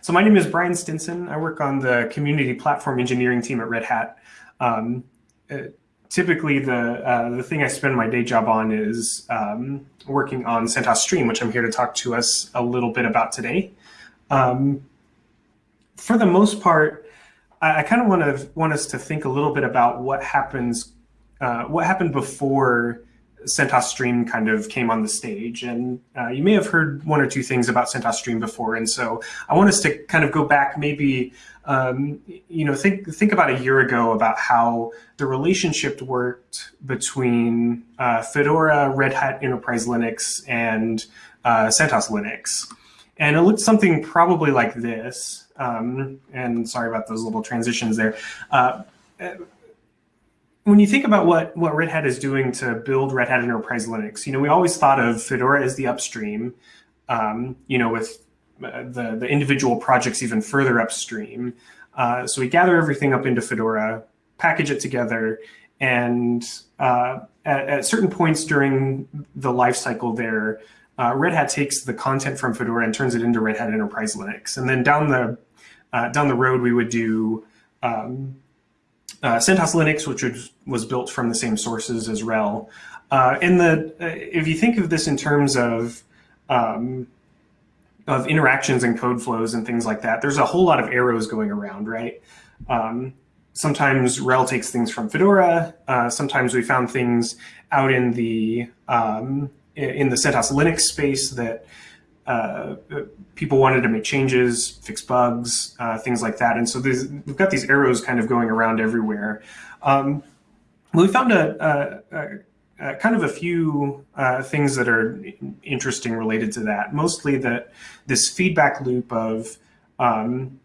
so my name is Brian Stinson. I work on the community platform engineering team at Red Hat. Um, uh, typically, the uh, the thing I spend my day job on is um, working on CentOS Stream, which I'm here to talk to us a little bit about today. Um, for the most part, I, I kind of want to want us to think a little bit about what happens, uh, what happened before CentOS Stream kind of came on the stage. And uh, you may have heard one or two things about CentOS Stream before. And so I want us to kind of go back maybe, um, you know, think, think about a year ago about how the relationship worked between uh, Fedora, Red Hat Enterprise Linux, and uh, CentOS Linux. And it looked something probably like this. Um, and sorry about those little transitions there uh, when you think about what, what Red Hat is doing to build Red Hat Enterprise Linux, you know, we always thought of Fedora as the upstream, um, you know, with uh, the, the individual projects even further upstream. Uh, so we gather everything up into Fedora, package it together, and uh, at, at, certain points during the life cycle there, uh, Red Hat takes the content from Fedora and turns it into Red Hat Enterprise Linux. And then down the uh, down the road, we would do um, uh, CentOS Linux, which was, built from the same sources as RHEL. Uh, and the uh, if you think of this in terms of um, of interactions and code flows and things like that, there's a whole lot of arrows going around, right? Um, sometimes RHEL takes things from Fedora. Uh, sometimes we found things out in the um, in the CentOS Linux space that uh, people wanted to make changes, fix bugs, uh, things like that. And so we've got these arrows kind of going around everywhere. Um, we found a, a, a, kind of a few uh, things that are interesting related to that. Mostly that this feedback loop of, um,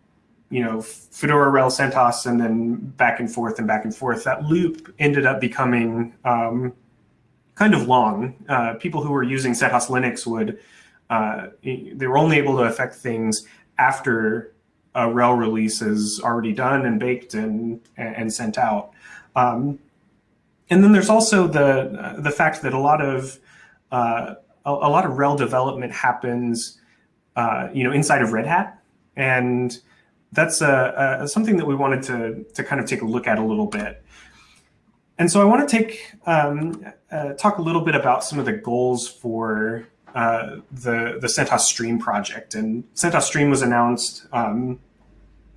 you know, Fedora, RHEL, CentOS, and then back and forth and back and forth. That loop ended up becoming um, kind of long. Uh, people who were using CentOS Linux would uh, they were only able to affect things after a RHEL release is already done and baked and and sent out. Um, and then there's also the the fact that a lot of uh, a, a, lot of RHEL development happens, uh, you know, inside of Red Hat, and that's a, a, something that we wanted to to kind of take a look at a little bit. And so I want to take um, uh, talk a little bit about some of the goals for uh, the the CentOS Stream project. And CentOS Stream was announced, um,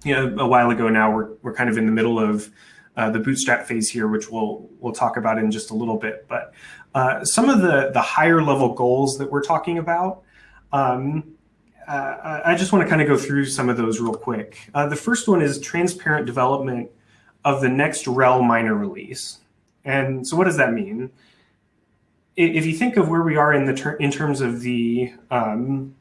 you know, a while ago. Now we're we're kind of in the middle of uh, the bootstrap phase here, which we'll we'll talk about in just a little bit. But uh, some of the the higher level goals that we're talking about. Um, uh, I just want to kind of go through some of those real quick. Uh, the first one is transparent development of the next RHEL minor release. And so what does that mean? If you think of where we are in the ter in terms of the um,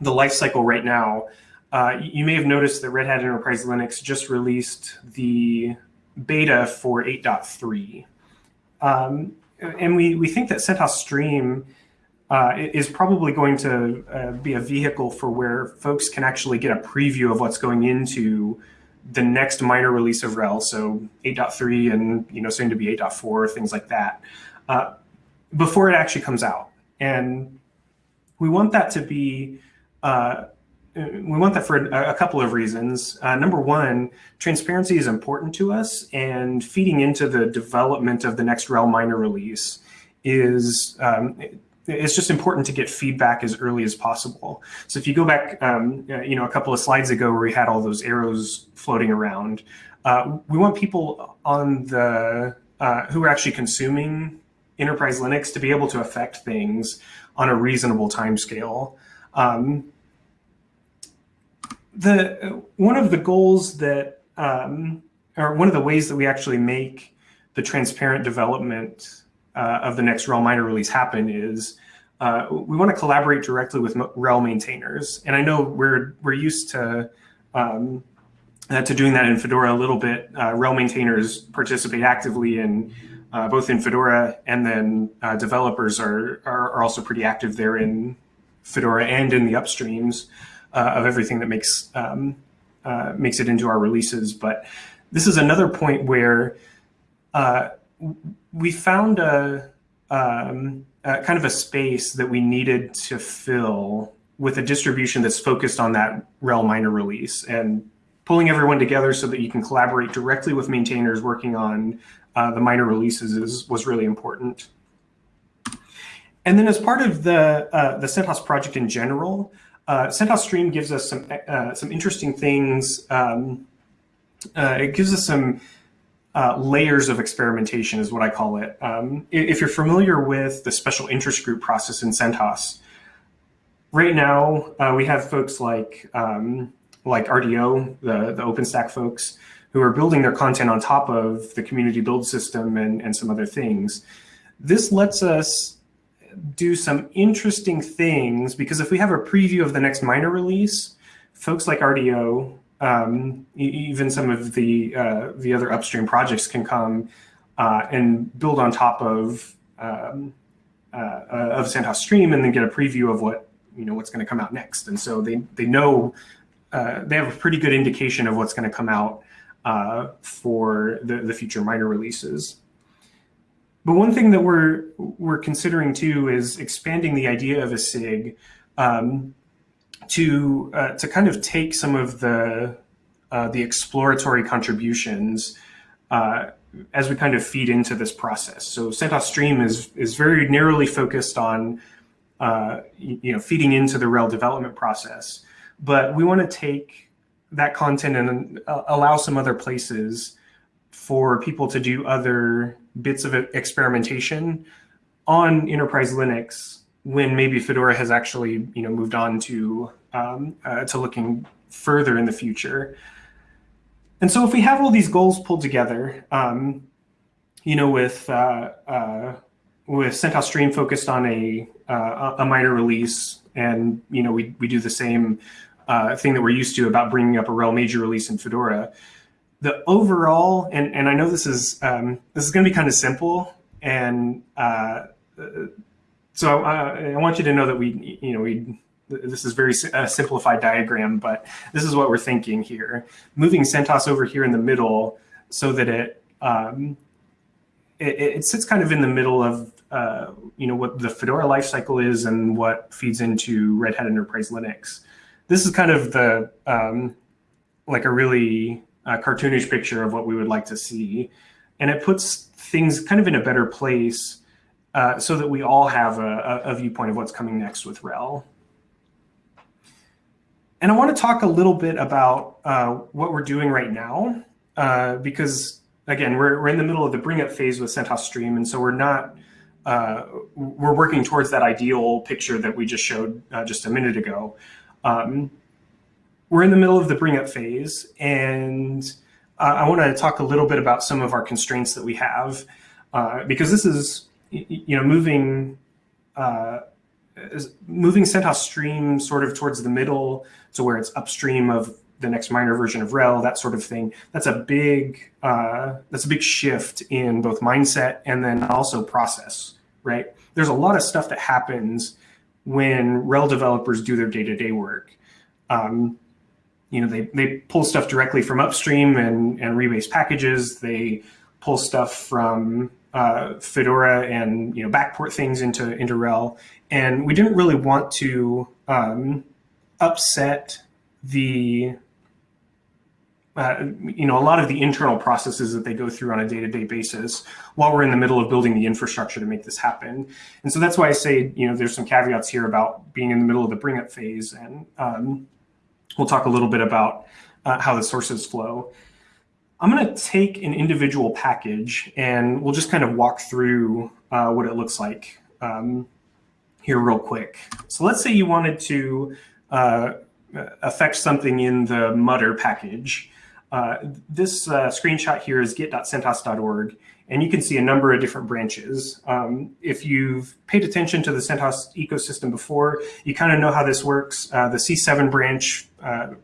the life cycle right now, uh, you may have noticed that Red Hat Enterprise Linux just released the beta for 8.3. Um, and we, we think that CentOS Stream uh, is probably going to uh, be a vehicle for where folks can actually get a preview of what's going into the next minor release of RHEL, so 8.3 and you know soon to be 8.4, things like that. Before it actually comes out. And we want that to be, uh, we want that for a, a couple of reasons. Uh, number one, transparency is important to us and feeding into the development of the next RHEL minor release is, um, it's just important to get feedback as early as possible. So if you go back, um, uh, you know, a couple of slides ago where we had all those arrows floating around, uh, we want people on the, uh, who are actually consuming enterprise Linux to be able to affect things on a reasonable timescale. Um, the one of the goals that, um, or one of the ways that we actually make the transparent development uh, of the next RHEL minor release happen is uh, we want to collaborate directly with RHEL maintainers. And I know we're we're used to um, uh, to doing that in Fedora a little bit. Uh, RHEL maintainers participate actively in uh, both in Fedora and then uh, developers are, are, are, also pretty active there in Fedora and in the upstreams uh, of everything that makes um, uh, makes it into our releases. But this is another point where uh, we found a, um, a, kind of a space that we needed to fill with a distribution that's focused on that RHEL minor release and pulling everyone together so that you can collaborate directly with maintainers working on uh, the minor releases is, was really important. And then as part of the, uh, the CentOS project in general, uh, CentOS Stream gives us some, uh, some interesting things. Um, uh, it gives us some uh, layers of experimentation is what I call it. Um, if you're familiar with the special interest group process in CentOS, right now we have folks like um, like RDO, the, the OpenStack folks, who are building their content on top of the community build system and, and some other things. This lets us do some interesting things because if we have a preview of the next minor release, folks like RDO, um, even some of the uh, the other upstream projects can come uh, and build on top of um, uh, uh of CentOS Stream and then get a preview of what you know what's going to come out next. And so they they know uh, they have a pretty good indication of what's going to come out uh, for the the future minor releases. But one thing that we're we're considering too is expanding the idea of a SIG um, to uh, to kind of take some of the uh, the exploratory contributions uh, as we kind of feed into this process. So CentOS Stream is is very narrowly focused on uh, you know feeding into the RHEL development process, but we want to take that content and uh, allow some other places for people to do other bits of experimentation on enterprise Linux when maybe Fedora has actually you know moved on to um, uh, to looking further in the future. And so if we have all these goals pulled together, um, you know, with uh, uh, with CentOS Stream focused on a uh, a minor release, and you know, we we do the same uh, thing that we're used to about bringing up a RHEL major release in Fedora the overall, and, and I know this is um, this is going to be kind of simple, and uh, so I, I, want you to know that we, you know, we this is very simplified diagram, but this is what we're thinking here. Moving CentOS over here in the middle so that it um, it, it, sits kind of in the middle of uh, you know what the Fedora lifecycle is and what feeds into Red Hat Enterprise Linux. This is kind of the um, like a really a cartoonish picture of what we would like to see. And it puts things kind of in a better place uh, so that we all have a, a, viewpoint of what's coming next with RHEL. And I want to talk a little bit about uh, what we're doing right now, uh, because again, we're, we're in the middle of the bring up phase with CentOS Stream. And so we're not, uh, we're working towards that ideal picture that we just showed uh, just a minute ago. Um, we're in the middle of the bring up phase, and uh, I want to talk a little bit about some of our constraints that we have, uh, because this is, you know, moving uh, moving CentOS Stream sort of towards the middle to where it's upstream of the next minor version of RHEL, that sort of thing. That's a big uh, that's a big shift in both mindset and then also process, right? There's a lot of stuff that happens when RHEL developers do their day-to-day -day work. Um, you know, they, they pull stuff directly from upstream and, and rebase packages. They pull stuff from uh, Fedora and, you know, backport things into, into RHEL. And we didn't really want to um, upset the, uh, you know, a lot of the internal processes that they go through on a day-to-day -day basis while we're in the middle of building the infrastructure to make this happen. And so that's why I say, you know, there's some caveats here about being in the middle of the bring up phase and, um, We'll talk a little bit about uh, how the sources flow. I'm going to take an individual package and we'll just kind of walk through uh, what it looks like um, here real quick. So let's say you wanted to uh, affect something in the mutter package. Uh, this uh, screenshot here is git.centos.org, and you can see a number of different branches. Um, if you've paid attention to the CentOS ecosystem before, you kind of know how this works. Uh, the C7 branch, uh,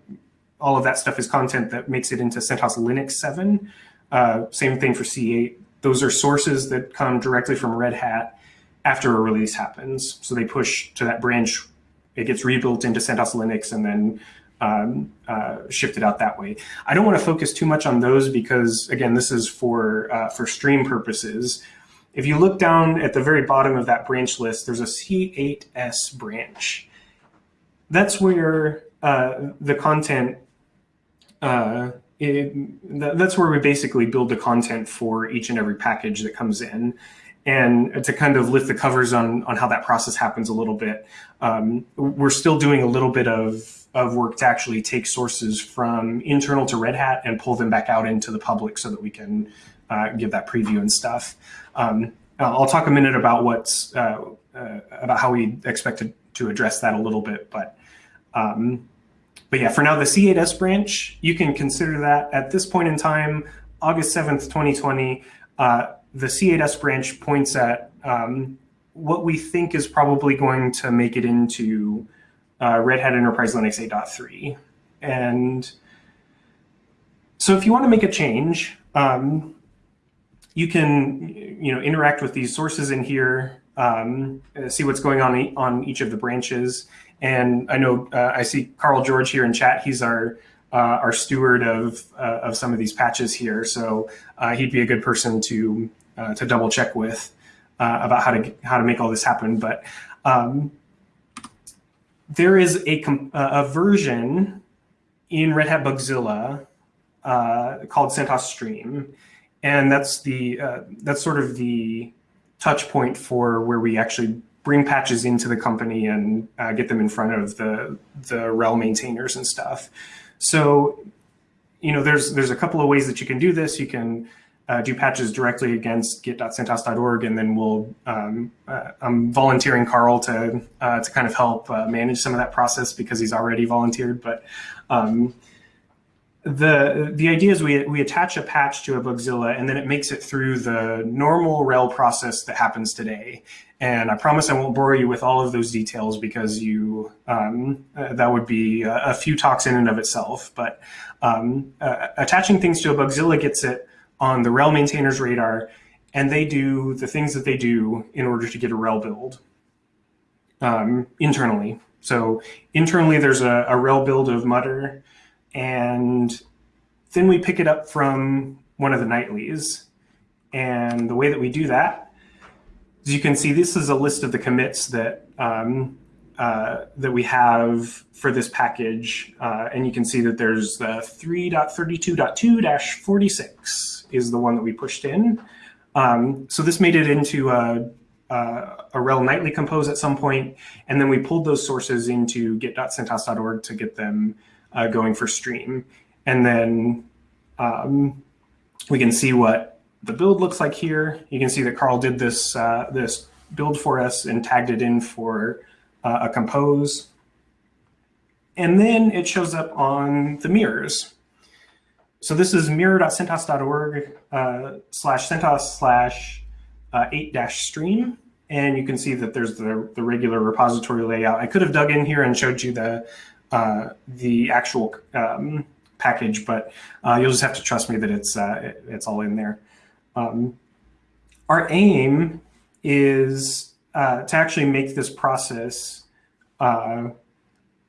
all of that stuff is content that makes it into CentOS Linux 7. Uh, same thing for C8. Those are sources that come directly from Red Hat after a release happens. So they push to that branch, it gets rebuilt into CentOS Linux, and then um, uh, shifted out that way. I don't want to focus too much on those because, again, this is for, uh, for stream purposes. If you look down at the very bottom of that branch list, there's a C8S branch. that's where uh, the content, uh, it, that's where we basically build the content for each and every package that comes in. And to kind of lift the covers on, on how that process happens a little bit, um, we're still doing a little bit of, of work to actually take sources from internal to Red Hat and pull them back out into the public so that we can uh, give that preview and stuff. Um, I'll talk a minute about what's uh, uh, about how we expect to, to address that a little bit, but um, but yeah, for now, the C8S branch, you can consider that at this point in time, August 7th, 2020, uh, the C8S branch points at um, what we think is probably going to make it into uh, Red Hat Enterprise Linux 8.3. And so if you want to make a change, um, you can you know interact with these sources in here, um, see what's going on on each of the branches. And I know uh, I see Carl George here in chat. He's our uh, our steward of uh, of some of these patches here, so uh, he'd be a good person to uh, to double check with uh, about how to how to make all this happen. But um, there is a a version in Red Hat Bugzilla called CentOS Stream, and that's the uh, that's sort of the touch point for where we actually bring patches into the company and uh, get them in front of the the RHEL maintainers and stuff. So, you know, there's there's a couple of ways that you can do this. You can uh, do patches directly against git.centos.org, and then we'll um, uh, I'm volunteering Carl to uh, to kind of help uh, manage some of that process because he's already volunteered, but. Um, the the idea is we we attach a patch to a Bugzilla and then it makes it through the normal RHEL process that happens today. And I promise I won't bore you with all of those details because you um, uh, that would be a, a, few talks in and of itself. But um, uh, attaching things to a Bugzilla gets it on the RHEL maintainer's radar, and they do the things that they do in order to get a RHEL build um, internally. So internally, there's a, a RHEL build of Mutter and then we pick it up from one of the nightlies. And the way that we do that, as you can see, this is a list of the commits that um, uh, that we have for this package. Uh, and you can see that there's the 3.32.2-46 is the one that we pushed in. Um, so this made it into a, a, a RHEL nightly compose at some point, and then we pulled those sources into git.centos.org to get them uh, going for stream. And then um, we can see what the build looks like here. You can see that Carl did this, uh, this build for us and tagged it in for uh, a compose. And then it shows up on the mirrors. So this is mirror.centos.org uh, slash CentOS slash uh, 8 dash stream. And you can see that there's the, the regular repository layout. I could have dug in here and showed you the uh, the actual um, package, but uh, you'll just have to trust me that it's uh, it, it's all in there. Um, our aim is uh, to actually make this process uh,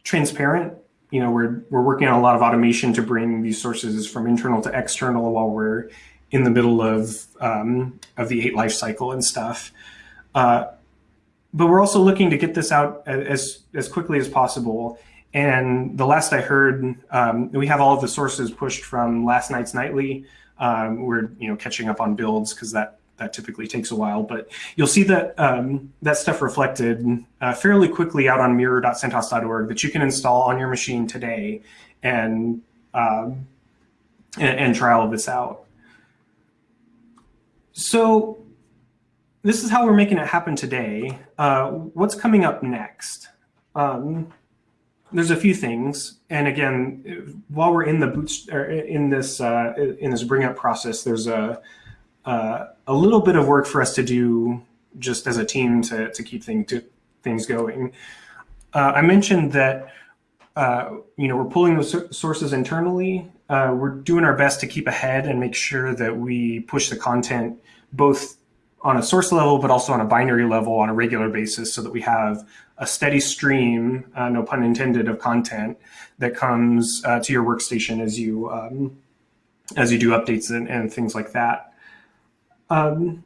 transparent. You know, we're we're working on a lot of automation to bring these sources from internal to external while we're in the middle of um, of the eight life cycle and stuff. Uh, but we're also looking to get this out as as quickly as possible and the last I heard, um, we have all of the sources pushed from last night's nightly. Um, we're you know catching up on builds because that that typically takes a while, but you'll see that um, that stuff reflected uh, fairly quickly out on mirror.centos.org that you can install on your machine today and, um, and, and try all of this out. So this is how we're making it happen today. Uh, what's coming up next? Um, there's a few things, and again, while we're in the boots in this uh, in this bring up process, there's a uh, a little bit of work for us to do just as a team to to keep thing, to, things going. Uh, I mentioned that uh, you know we're pulling those sources internally. Uh, we're doing our best to keep ahead and make sure that we push the content both on a source level, but also on a binary level on a regular basis so that we have a steady stream, uh, no pun intended, of content that comes uh, to your workstation as you um, as you do updates and, and things like that. Um,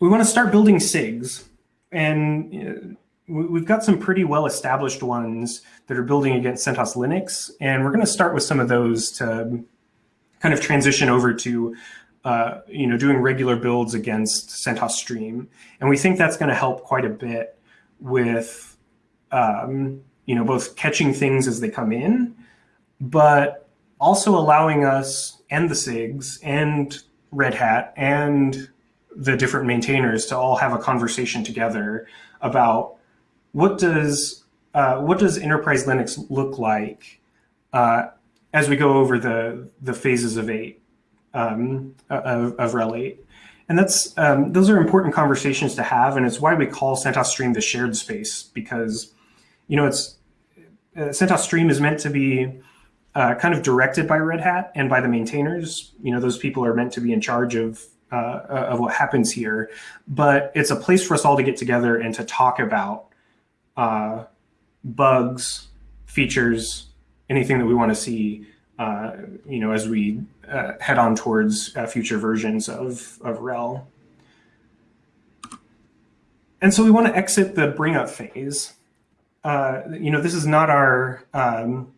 we want to start building SIGs. And we've got some pretty well established ones that are building against CentOS Linux, and we're going to start with some of those to kind of transition over to uh, you know doing regular builds against CentOS Stream, and we think that's going to help quite a bit with um, you know both catching things as they come in, but also allowing us and the SIGs and Red Hat and the different maintainers to all have a conversation together about what does uh, what does enterprise Linux look like uh, as we go over the the phases of eight um, of, of RHEL eight, and that's um, those are important conversations to have, and it's why we call CentOS Stream the shared space because you know it's uh, CentOS Stream is meant to be uh, kind of directed by Red Hat and by the maintainers. You know, those people are meant to be in charge of uh, of what happens here, but it's a place for us all to get together and to talk about uh, bugs, features, anything that we want to see, uh, you know, as we uh, head on towards uh, future versions of, of RHEL. And so we want to exit the bring up phase. Uh, you know, this is not our, um,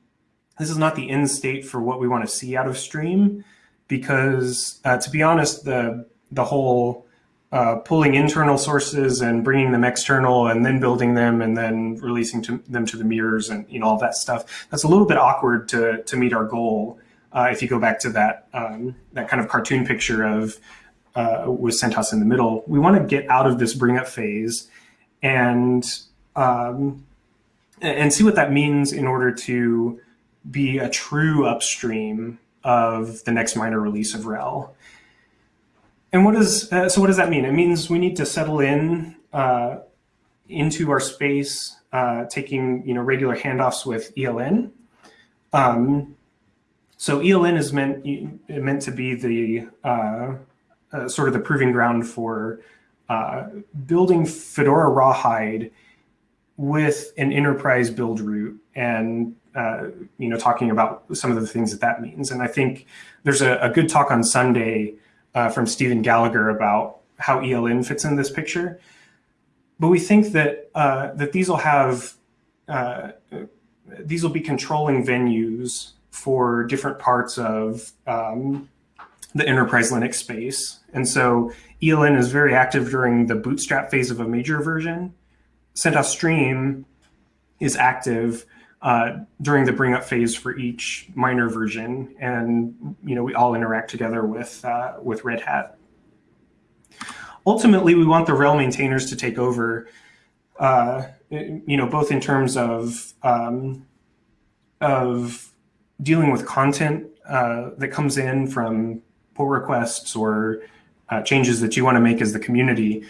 this is not the end state for what we want to see out of Stream, because uh, to be honest, the the whole uh, pulling internal sources and bringing them external and then building them and then releasing to them to the mirrors and you know all that stuff. That's a little bit awkward to to meet our goal. Uh, if you go back to that um, that kind of cartoon picture of uh, with CentOS in the middle, we want to get out of this bring up phase and um, and see what that means in order to be a true upstream of the next minor release of RHEL. And what does uh, so what does that mean? It means we need to settle in uh, into our space, uh, taking you know regular handoffs with ELN. Um, so ELN is meant meant to be the uh, uh, sort of the proving ground for uh, building Fedora Rawhide with an enterprise build root and you know talking about some of the things that that means. And I think there's a, a good talk on Sunday uh, from Stephen Gallagher about how ELN fits in this picture. But we think that uh, that these will have uh, these will be controlling venues for different parts of um, the enterprise Linux space. And so ELN is very active during the bootstrap phase of a major version. CentOS Stream is active uh, during the bring up phase for each minor version. And, you know, we all interact together with, uh, with Red Hat. Ultimately, we want the RHEL maintainers to take over, uh, you know, both in terms of, um, of dealing with content uh, that comes in from pull requests or uh, changes that you want to make as the community.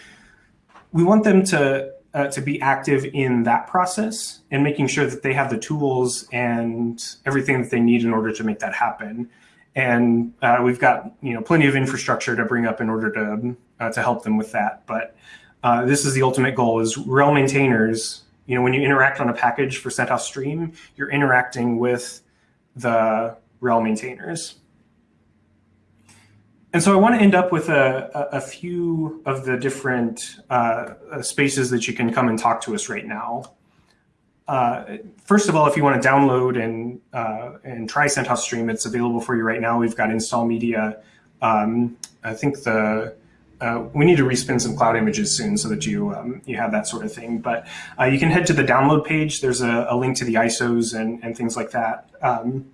We want them to uh, to be active in that process and making sure that they have the tools and everything that they need in order to make that happen. And uh, we've got you know plenty of infrastructure to bring up in order to uh, to help them with that. But uh, this is the ultimate goal: is RHEL maintainers. You know, when you interact on a package for CentOS Stream, you're interacting with the RHEL maintainers. And so I want to end up with a, a, few of the different uh, uh, spaces that you can come and talk to us right now. Uh, first of all, if you want to download and uh, and try CentOS Stream, it's available for you right now. We've got install media. Um, I think the uh, we need to respin some cloud images soon so that you um, you have that sort of thing. But uh, you can head to the download page. There's a, a link to the ISOs and, and things like that. Um,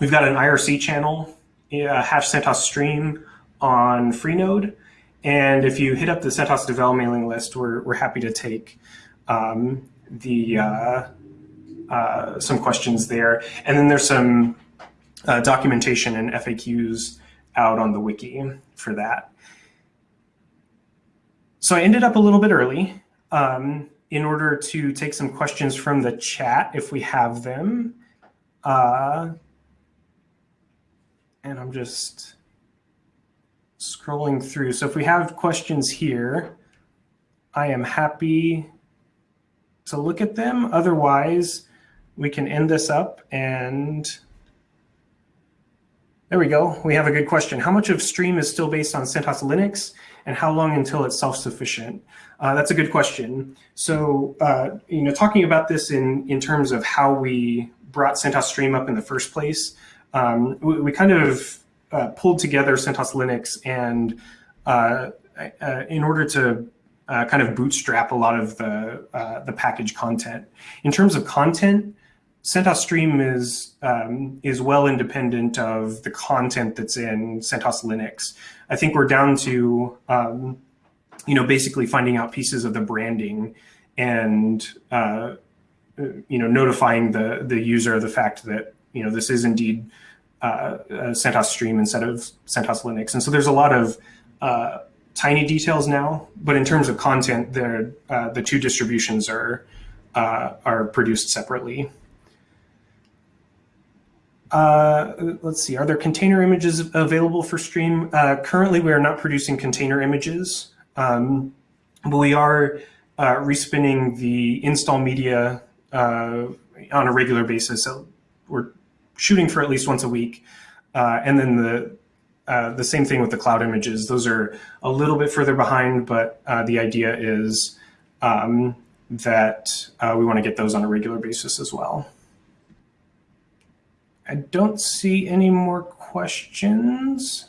we've got an IRC channel hash CentOS stream on Freenode. And if you hit up the CentOS Devel mailing list, we're, we're happy to take um, the uh, uh, some questions there. And then there's some uh, documentation and FAQs out on the wiki for that. So I ended up a little bit early um, in order to take some questions from the chat if we have them. And I'm just scrolling through. So if we have questions here, I am happy to look at them. Otherwise, we can end this up and there we go. We have a good question. How much of Stream is still based on CentOS Linux and how long until it's self-sufficient? Uh, that's a good question. So, uh, you know, talking about this in, in terms of how we brought CentOS Stream up in the first place, um, we, we, kind of uh, pulled together CentOS Linux and uh, uh, in order to uh, kind of bootstrap a lot of the, the package content. In terms of content, CentOS Stream is um, is well independent of the content that's in CentOS Linux. I think we're down to um, you know basically finding out pieces of the branding and uh, you know notifying the the user of the fact that you know this is indeed uh, CentOS Stream instead of CentOS Linux. And so there's a lot of uh, tiny details now, but in terms of content, uh, the two distributions are uh, are produced separately. Uh, let's see, are there container images available for stream? Uh, currently, we are not producing container images, um, but we are uh, respinning the install media uh, on a regular basis. So we're shooting for at least once a week. Uh, and then the uh, the same thing with the cloud images. Those are a little bit further behind, but the idea is um, that we want to get those on a regular basis as well. I don't see any more questions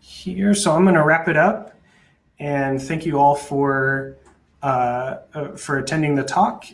here. So I'm going to wrap it up and thank you all for uh, uh, for attending the talk